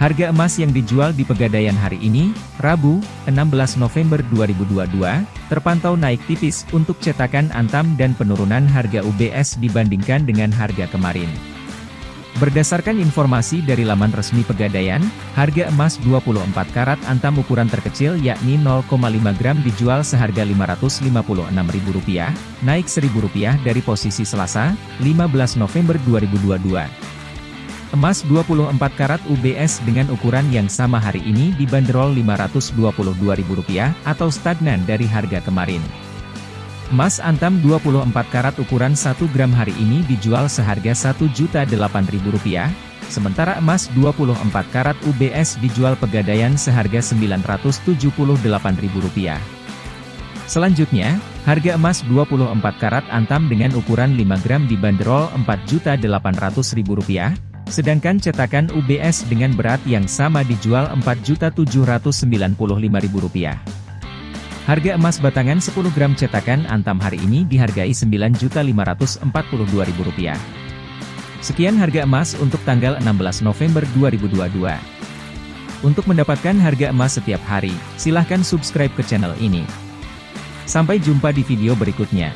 Harga emas yang dijual di Pegadaian hari ini, Rabu, 16 November 2022, terpantau naik tipis untuk cetakan Antam dan penurunan harga UBS dibandingkan dengan harga kemarin. Berdasarkan informasi dari laman resmi Pegadaian, harga emas 24 karat Antam ukuran terkecil yakni 0,5 gram dijual seharga Rp556.000, naik Rp1.000 dari posisi Selasa, 15 November 2022. Emas 24 karat UBS dengan ukuran yang sama hari ini dibanderol Rp522.000 atau stagnan dari harga kemarin. Emas antam 24 karat ukuran 1 gram hari ini dijual seharga Rp1.008.000, sementara emas 24 karat UBS dijual pegadaian seharga Rp978.000. Selanjutnya, harga emas 24 karat antam dengan ukuran 5 gram dibanderol Rp4.800.000, Sedangkan cetakan UBS dengan berat yang sama dijual Rp4.795.000. Harga emas batangan 10 gram cetakan Antam hari ini dihargai Rp9.542.000. Sekian harga emas untuk tanggal 16 November 2022. Untuk mendapatkan harga emas setiap hari, silahkan subscribe ke channel ini. Sampai jumpa di video berikutnya.